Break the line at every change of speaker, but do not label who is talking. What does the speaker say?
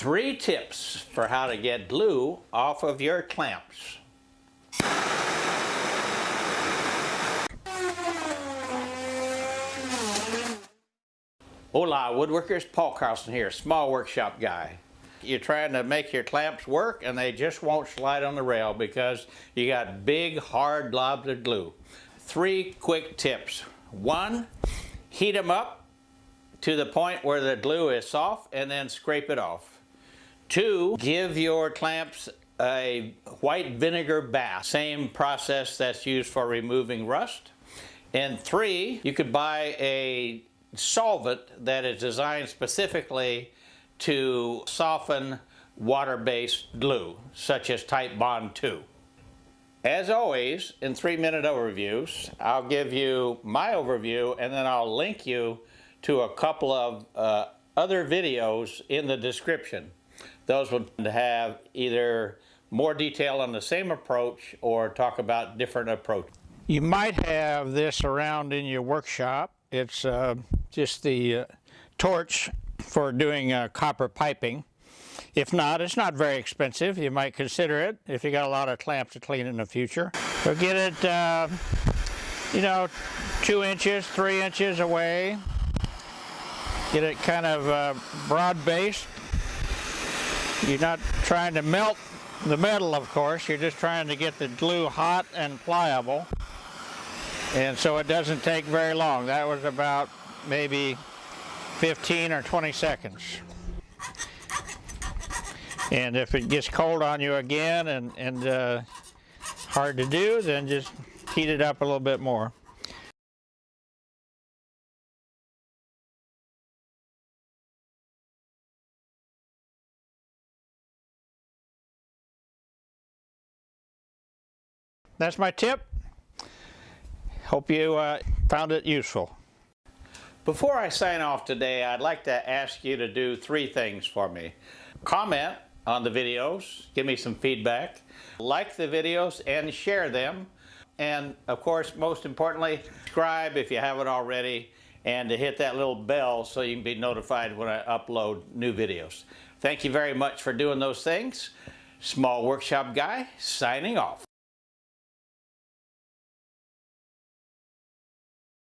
Three tips for how to get glue off of your clamps. Hola woodworkers, Paul Carlson here, small workshop guy. You're trying to make your clamps work and they just won't slide on the rail because you got big hard blobs of glue. Three quick tips. One, heat them up to the point where the glue is soft and then scrape it off. Two, give your clamps a white vinegar bath, same process that's used for removing rust. And three, you could buy a solvent that is designed specifically to soften water-based glue, such as Titebond 2. As always, in three-minute overviews, I'll give you my overview and then I'll link you to a couple of uh, other videos in the description. Those would have either more detail on the same approach or talk about different approaches. You might have this around in your workshop. It's uh, just the uh, torch for doing uh, copper piping. If not, it's not very expensive. You might consider it if you got a lot of clamps to clean in the future. So get it, uh, you know, two inches, three inches away. Get it kind of uh, broad based. You're not trying to melt the metal, of course. You're just trying to get the glue hot and pliable. And so it doesn't take very long. That was about maybe 15 or 20 seconds. And if it gets cold on you again and, and uh, hard to do, then just heat it up a little bit more. That's my tip. Hope you uh, found it useful. Before I sign off today, I'd like to ask you to do three things for me. Comment on the videos, give me some feedback, like the videos and share them, and of course, most importantly, subscribe if you haven't already, and to hit that little bell so you can be notified when I upload new videos. Thank you very much for doing those things. Small Workshop Guy, signing off.